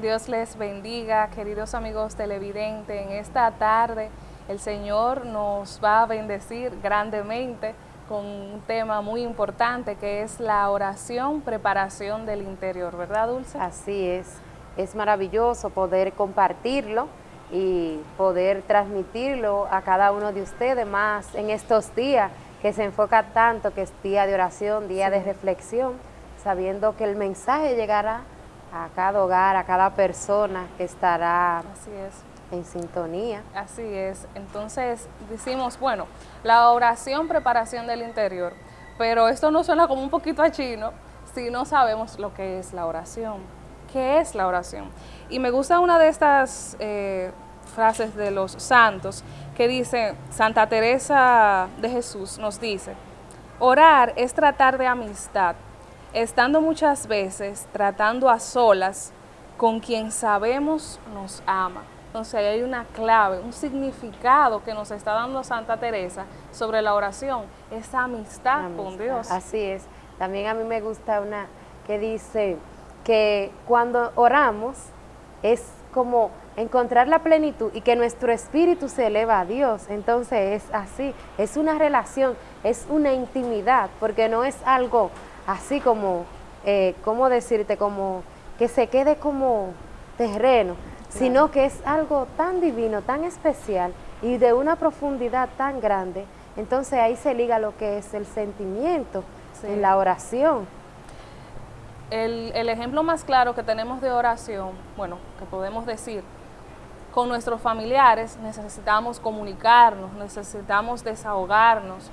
Dios les bendiga, queridos amigos televidentes. En esta tarde el Señor nos va a bendecir grandemente con un tema muy importante que es la oración, preparación del interior, ¿verdad Dulce? Así es, es maravilloso poder compartirlo y poder transmitirlo a cada uno de ustedes más en estos días que se enfoca tanto que es día de oración, día de reflexión, sabiendo que el mensaje llegará a cada hogar, a cada persona que estará Así es. en sintonía. Así es. Entonces decimos, bueno, la oración, preparación del interior, pero esto no suena como un poquito a chino si no sabemos lo que es la oración. ¿Qué es la oración? Y me gusta una de estas eh, frases de los santos que dice, Santa Teresa de Jesús nos dice, orar es tratar de amistad, estando muchas veces tratando a solas con quien sabemos nos ama. Entonces ahí hay una clave, un significado que nos está dando Santa Teresa sobre la oración, esa amistad, Amistad. con Dios. Así es. También a mí me gusta una que dice que cuando oramos es como encontrar la plenitud y que nuestro espíritu se eleva a Dios. Entonces es así, es una relación, es una intimidad, porque no es algo así como, eh, ¿cómo decirte? Como que se quede como terreno, sino que es algo tan divino, tan especial y de una profundidad tan grande. Entonces ahí se liga lo que es el sentimiento Sí. en la oración. El, el ejemplo más claro que tenemos de oración, bueno, que podemos decir, con nuestros familiares necesitamos comunicarnos, necesitamos desahogarnos.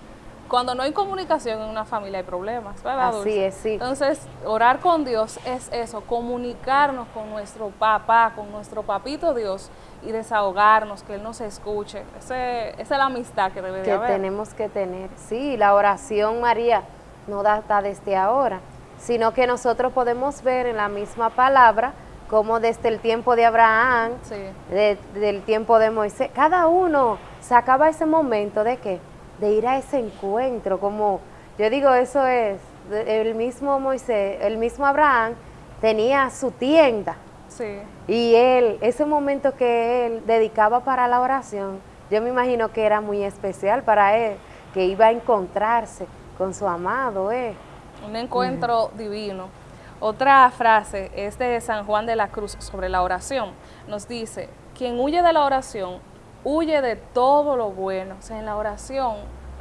Cuando no hay comunicación en una familia hay problemas, ¿verdad? Así Dulce? es, sí. Entonces, orar con Dios es eso, comunicarnos con nuestro papá, con nuestro papito Dios y desahogarnos, que Él nos escuche. Ese- esa es la amistad que debe de que haber. tenemos que tener. Sí, la oración, María, no data desde ahora, sino que nosotros podemos ver en la misma palabra como desde el tiempo de Abraham, Sí. de- del tiempo de Moisés, cada uno sacaba ese momento de qué, de ir a ese encuentro, como yo digo, eso es, el mismo Moisés, el mismo Abraham tenía su tienda, Sí. y él, ese momento que él dedicaba para la oración, yo me imagino que era muy especial para él, que iba a encontrarse con su amado, ¿eh? Un encuentro divino. Otra frase es de San Juan de la Cruz sobre la oración. Nos dice, quien huye de la oración, huye de todo lo bueno. O sea, en la oración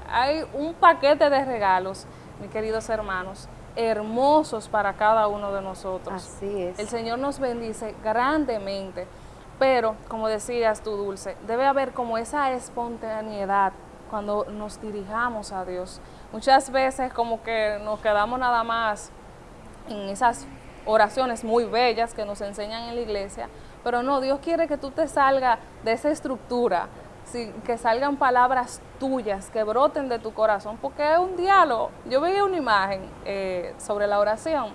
hay un paquete de regalos, mis queridos hermanos, hermosos para cada uno de nosotros. Así es. El Señor nos bendice grandemente, pero como decías tú, Dulce, debe haber como esa espontaneidad cuando nos dirijamos a Dios. Muchas veces como que nos quedamos nada más en esas oraciones muy bellas que nos enseñan en la iglesia, pero no, Dios quiere que tú te salgas de esa estructura, que salgan palabras tuyas, que broten de tu corazón, porque es un diálogo. Yo veía una imagen eh, sobre la oración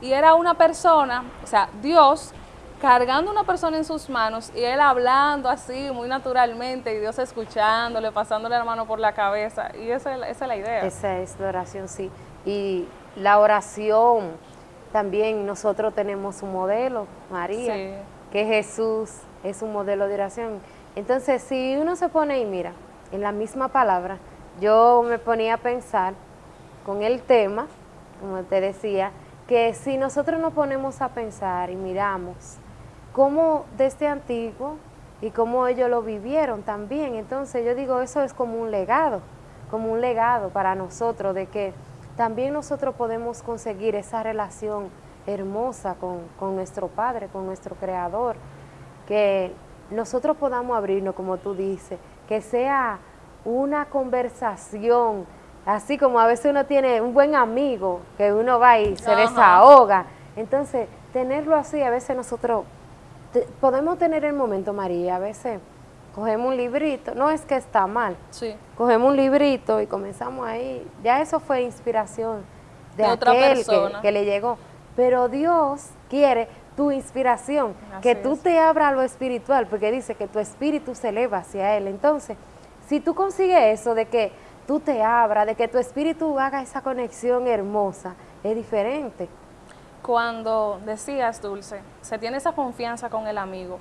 y era una persona, o sea, Dios cargando una persona en sus manos y él hablando así muy naturalmente y Dios escuchándole, pasándole la mano por la cabeza y esa es la, esa es la idea. Esa es la oración, sí. Y la oración, también nosotros tenemos un modelo, María, Sí. Que Jesús es un modelo de oración. Entonces, si uno se pone y mira, en la misma palabra, yo me ponía a pensar con el tema, como te decía, que si nosotros nos ponemos a pensar y miramos cómo desde antiguo y cómo ellos lo vivieron también, entonces yo digo, eso es como un legado, como un legado para nosotros de que también nosotros podemos conseguir esa relación hermosa con, con nuestro Padre, con nuestro Creador, que nosotros podamos abrirnos, como tú dices, que sea una conversación, así como a veces uno tiene un buen amigo, que uno va y se Ajá. desahoga. Entonces, tenerlo así, a veces nosotros te- podemos tener el momento, María, a veces cogemos un librito, no es que está mal, Sí. cogemos un librito y comenzamos ahí, ya eso fue inspiración de, De otra aquel que, persona. que le llegó. Pero Dios quiere tu inspiración, Así que tú es. te abras a lo espiritual, porque dice que tu espíritu se eleva hacia Él. Entonces, si tú consigues eso de que tú te abras, de que tu espíritu haga esa conexión hermosa, es diferente. cuando decías, Dulce, se tiene esa confianza con el amigo,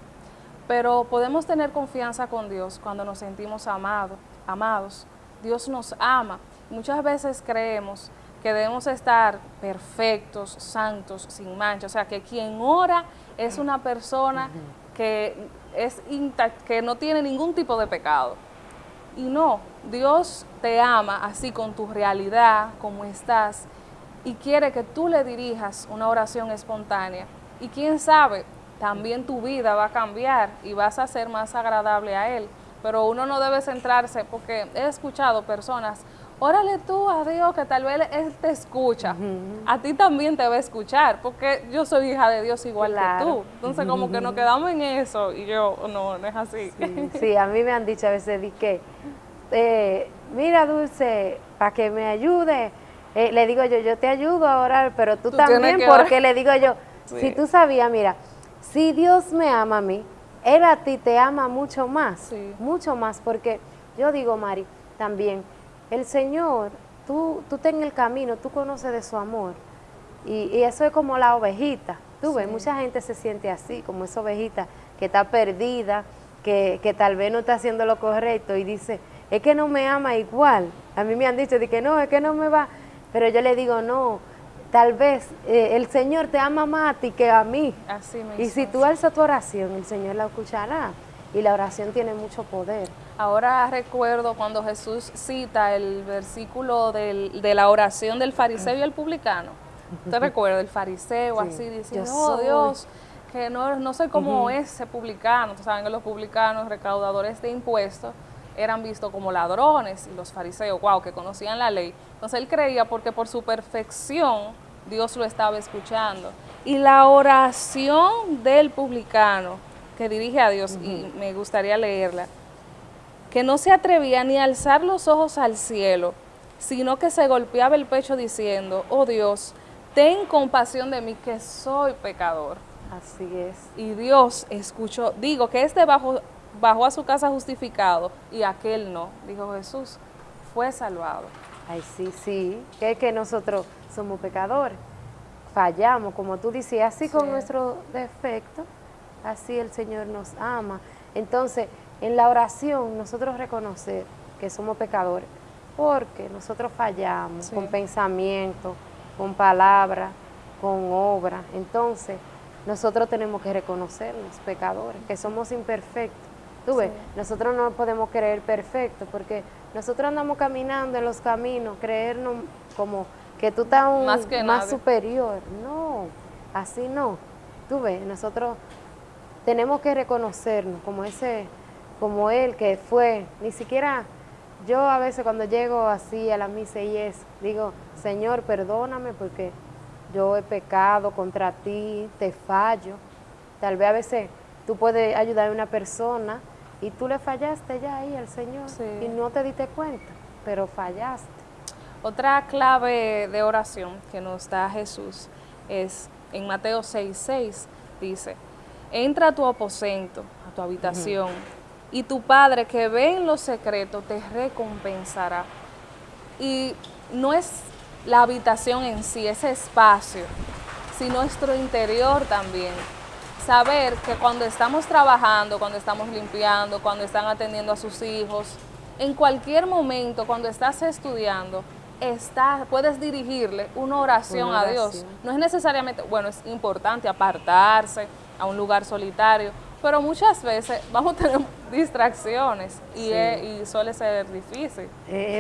pero podemos tener confianza con Dios cuando nos sentimos amados, amados. Dios nos ama. Muchas veces creemos que debemos estar perfectos, santos, sin mancha. O sea, que quien ora es una persona que, es que no tiene ningún tipo de pecado. Y no, Dios te ama así con tu realidad, como estás, y quiere que tú le dirijas una oración espontánea. Y quién sabe, también tu vida va a cambiar y vas a ser más agradable a Él. Pero uno no debe centrarse, porque he escuchado personas, órale tú a Dios que tal vez Él te escucha. A ti también te va a escuchar, porque yo soy hija de Dios igual que tú. Entonces como que nos quedamos en eso y yo, no, no es así. Sí, a mí me han dicho a veces, que, eh, mira Dulce, para que me ayude, eh, le digo yo, yo te ayudo a orar, pero tú, también, porque le digo yo, si tú sabías, mira, si Dios me ama a mí, Él a ti te ama mucho más, mucho más, porque yo digo, Mari, también, el Señor, tú, tú ten el camino, tú conoces de su amor, y, eso es como la ovejita, tú ves, mucha gente se siente así, como esa ovejita que está perdida, que, que tal vez no está haciendo lo correcto, y dice, es que no me ama igual, a mí me han dicho de que no, es que no me va pero yo le digo, no, tal vez eh, el Señor te ama más a ti que a mí. Así y si tú alzas tu oración, el Señor la escuchará. Y la oración tiene mucho poder. Ahora recuerdo cuando Jesús cita el versículo de la oración del fariseo y el publicano. ¿Te recuerda? El fariseo así diciendo, oh Dios, que no, no soy como ese publicano. Saben que los publicanos, recaudadores de impuestos, eran vistos como ladrones y los fariseos, wow, que conocían la ley. Entonces él creía porque por su perfección Dios lo estaba escuchando. Y la oración del publicano que dirige a Dios, y me gustaría leerla, que no se atrevía ni a alzar los ojos al cielo, sino que se golpeaba el pecho diciendo, oh Dios, ten compasión de mí que soy pecador. Así es. Y Dios escuchó, digo que este bajo bajó a su casa justificado y aquel no, dijo Jesús, fue salvado. Ay, sí, sí, que es que nosotros somos pecadores, fallamos, como tú decías, así con nuestro defecto, así el Señor nos ama. Entonces, en la oración, nosotros reconocer que somos pecadores, porque nosotros fallamos con pensamiento, con palabra, con obra. Entonces, nosotros tenemos que reconocernos pecadores, que somos imperfectos Tú ves, nosotros no podemos creer perfecto porque nosotros andamos caminando en los caminos, creernos como que tú estás más, más superior. No, así no. Tú ves, nosotros tenemos que reconocernos como ese, como él que fue, ni siquiera yo a veces cuando llego así a la misa y es, digo, Señor, perdóname porque yo he pecado contra ti, te fallo. Tal vez a veces tú puedes ayudar a una persona y tú le fallaste ya ahí al Señor y no te diste cuenta, pero fallaste. Otra clave de oración que nos da Jesús es en Mateo 6, 6, dice, entra a tu aposento, a tu habitación, y tu Padre que ve en lo secreto te recompensará. Y no es la habitación en sí, ese espacio, sino nuestro interior también saber que cuando estamos trabajando, cuando estamos limpiando, cuando están atendiendo a sus hijos, en cualquier momento, cuando estás estudiando, está, puedes dirigirle una oración, a Dios. No es necesariamente, bueno, es importante apartarse a un lugar solitario, pero muchas veces vamos a tener distracciones y, suele ser difícil.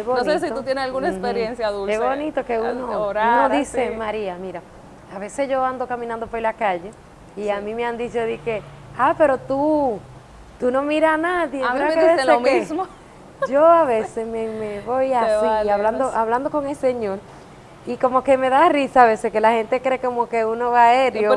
no sé si tú tienes alguna experiencia dulce. Es bonito que uno, uno dice, María, mira, a veces yo ando caminando por la calle y a mí me han dicho de que, ah, pero tú, tú no miras a nadie. A mí me dicen lo mismo. Yo a veces me, voy así, hablando, hablando con el Señor, y como que me da risa a veces que la gente cree como que uno va aéreo,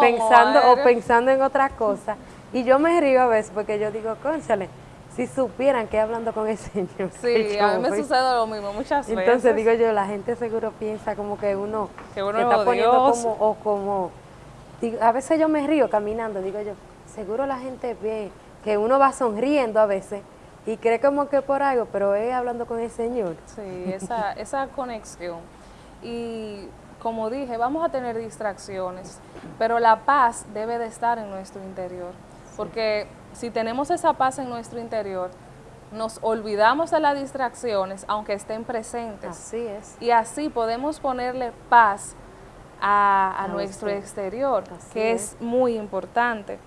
pensando o, pensando en otra cosa. Y yo me río a veces porque yo digo, cónchale, si supieran que hablando con el Señor. Sí, a mí me sucede lo mismo muchas veces. Entonces digo yo, la gente seguro piensa como que uno, que uno está poniendo como, o como a veces yo me río caminando, digo yo, seguro la gente ve que uno va sonriendo a veces y cree como que por algo, pero es hablando con el Señor. Sí, esa, esa conexión. Y como dije, vamos a tener distracciones, pero la paz debe de estar en nuestro interior, porque si tenemos esa paz en nuestro interior, nos olvidamos de las distracciones, aunque estén presentes. Así es. Y así podemos ponerle paz a, nuestro exterior, que es. muy importante.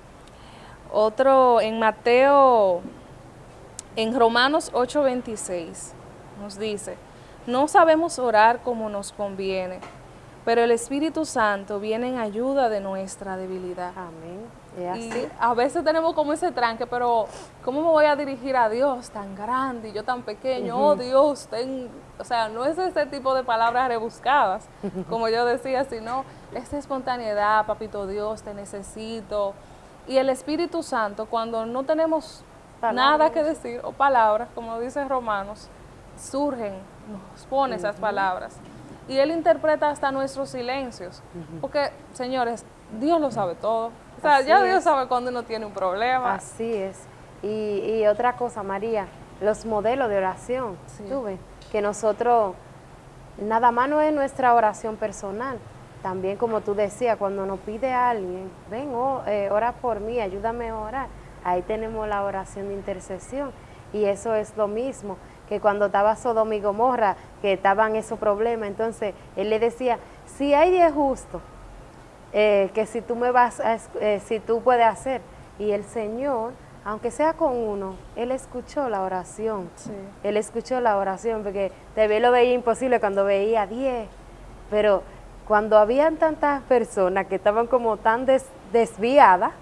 Otro en Mateo, en Romanos 8:26, nos dice, no sabemos orar como nos conviene, pero el Espíritu Santo viene en ayuda de nuestra debilidad. Amén. Y a veces tenemos como ese tranque, pero ¿cómo me voy a dirigir a Dios tan grande y yo tan pequeño? Oh Dios, ten... o sea, no es ese tipo de palabras rebuscadas, como yo decía, sino esa espontaneidad, papito Dios, te necesito. Y el Espíritu Santo, cuando no tenemos nada que decir, o palabras, como dice Romanos, surgen, nos pone esas palabras. Y Él interpreta hasta nuestros silencios. Porque, señores, Dios lo sabe todo. O sea, ya Dios sabe cuando uno tiene un problema. Así es. Y, otra cosa, María, los modelos de oración, tú ves, que nosotros, nada más no es nuestra oración personal, también como tú decías, cuando nos pide alguien, ven, oh, eh, ora por mí, ayúdame a orar, ahí tenemos la oración de intercesión y eso es lo mismo que cuando estaba Sodoma y Gomorra, que estaban esos problemas, entonces él le decía, si hay diez justos, eh, que si tú me vas a, eh, si tú puedes hacer. Y el Señor, aunque sea con uno, Él escuchó la oración. Él escuchó la oración, porque te lo veía imposible cuando veía diez. Pero cuando habían tantas personas que estaban como tan desviadas,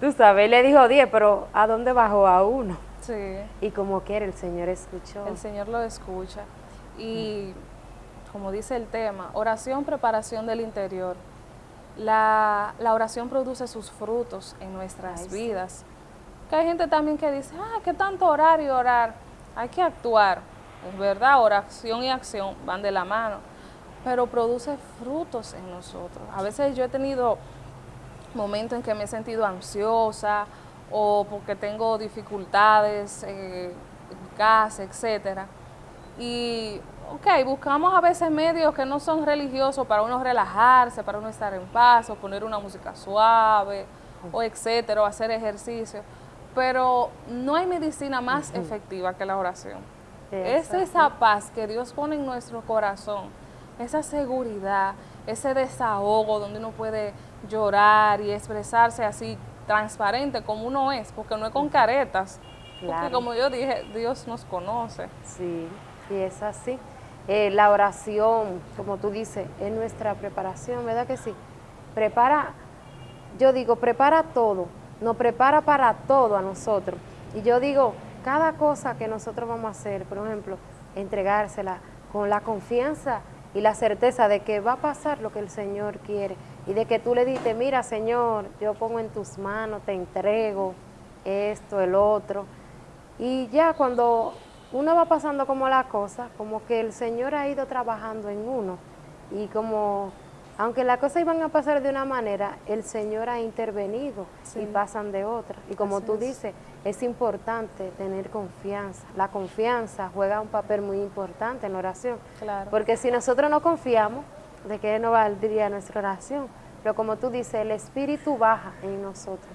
tú sabes, Él le dijo diez, pero ¿a dónde bajó a uno? Sí. Y como quiere, el Señor escuchó. El Señor lo escucha. Y como dice el tema, oración, preparación del interior la, oración produce sus frutos en nuestras vidas. Que hay gente también que dice, ah, ¿qué tanto orar y orar? Hay que actuar. Es verdad, oración y acción van de la mano, pero produce frutos en nosotros. A veces yo he tenido momentos en que me he sentido ansiosa o porque tengo dificultades eh, en casa, etcétera. Y ok, buscamos a veces medios que no son religiosos para uno relajarse, para uno estar en paz, o poner una música suave, o etcétera, o hacer ejercicio. Pero no hay medicina más efectiva que la oración. Es esa paz que Dios pone en nuestro corazón, esa seguridad, ese desahogo donde uno puede llorar y expresarse así transparente como uno es, porque no es con caretas. Porque como yo dije, Dios nos conoce. Sí, y es así. Eh, la oración, como tú dices, es nuestra preparación, ¿verdad que sí? Prepara, yo digo, prepara todo, nos prepara para todo a nosotros. Y yo digo, cada cosa que nosotros vamos a hacer, por ejemplo, entregársela con la confianza y la certeza de que va a pasar lo que el Señor quiere y de que tú le dices, mira Señor, yo pongo en tus manos, te entrego esto, el otro. Y ya cuando uno va pasando como la cosa, como que el Señor ha ido trabajando en uno y como, aunque las cosas iban a pasar de una manera, el Señor ha intervenido y pasan de otra. Y como tú dices, es importante tener confianza. La confianza juega un papel muy importante en la oración. Porque si nosotros no confiamos, ¿de qué no valdría nuestra oración? Pero como tú dices, el Espíritu baja en nosotros.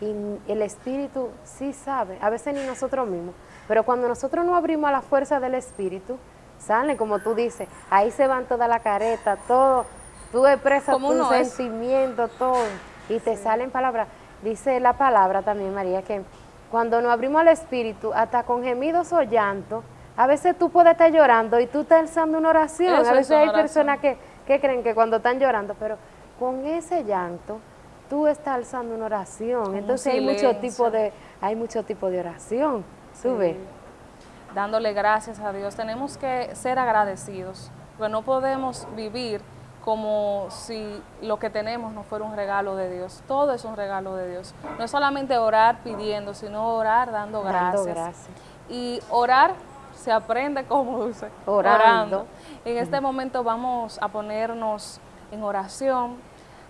Y el Espíritu sí sabe, a veces ni nosotros mismos pero cuando nosotros no abrimos a la fuerza del Espíritu, sale como tú dices, ahí se van toda la careta, todo, tú expresas tu sentimiento, todo, y te salen palabras. Dice la palabra también, María, que cuando nos abrimos al Espíritu, hasta con gemidos o llanto, a veces tú puedes estar llorando y tú estás alzando una oración. a veces hay personas que, creen que cuando están llorando, pero con ese llanto tú estás alzando una oración. Entonces hay mucho tipo de hay mucho tipo de oración. Sube. Dándole gracias a Dios. Tenemos que ser agradecidos, porque no podemos vivir como si lo que tenemos no fuera un regalo de Dios. Todo es un regalo de Dios. No es solamente orar pidiendo, sino orar dando gracias. Y orar se aprende como dulce, orando. En este momento vamos a ponernos en oración,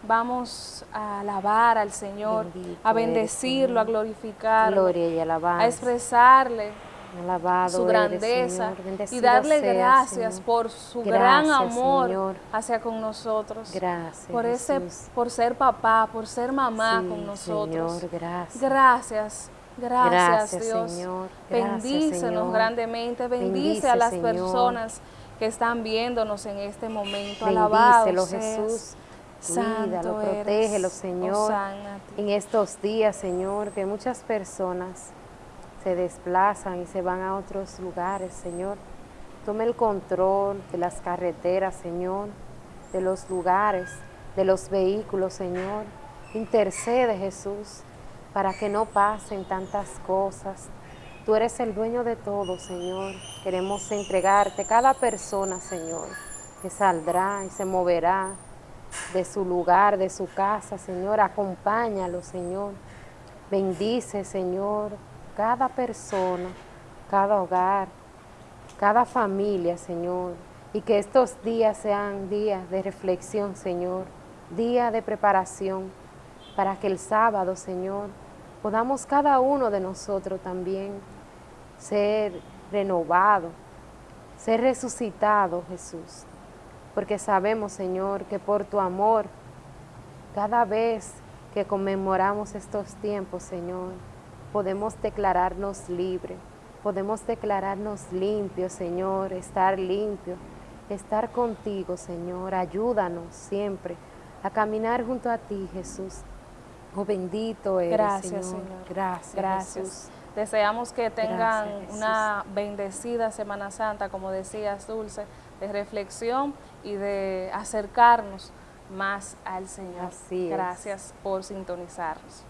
vamos a alabar al Señor, a bendecirlo, a glorificarlo, Gloria y a expresarle Alabado su grandeza y darle gracias Señor. por su Gracias, gran amor Señor. hacia con nosotros. Gracias, por ese Jesús. por ser papá, por ser mamá Sí, con nosotros. Señor, gracias. Gracias. Gracias, Gracias, Dios. Señor. Gracias, Bendícenos Señor. grandemente. Bendice, Bendice, a las Señor. personas que están viéndonos en este momento. Alabado. Jesús. Santo Cuídalo, protégelo, Señor. En estos días, Señor, que muchas personas se desplazan y se van a otros lugares, Señor. Tome el control de las carreteras, Señor, de los lugares, de los vehículos, Señor. Intercede, Jesús, para que no pasen tantas cosas. Tú eres el dueño de todo, Señor. Queremos entregarte cada persona, Señor, que saldrá y se moverá de su lugar, de su casa, Señor. Acompáñalo, Señor. Bendice, Señor, cada persona, cada hogar, cada familia, Señor. Y que estos días sean días de reflexión, Señor. Día de preparación para que el sábado, Señor, podamos cada uno de nosotros también ser renovado, ser resucitado, Jesús. Porque sabemos, Señor, que por tu amor, cada vez que conmemoramos estos tiempos, Señor, podemos declararnos libres, podemos declararnos limpios, Señor, estar limpios, estar contigo, Señor. Ayúdanos siempre a caminar junto a ti, Jesús. Oh, bendito eres, Gracias, Señor. Señor. Gracias, Gracias. Jesús. Deseamos que tengan Gracias, una bendecida Semana Santa, como decías, Dulce, de reflexión y de acercarnos más al Señor. Así es. Gracias por sintonizarnos.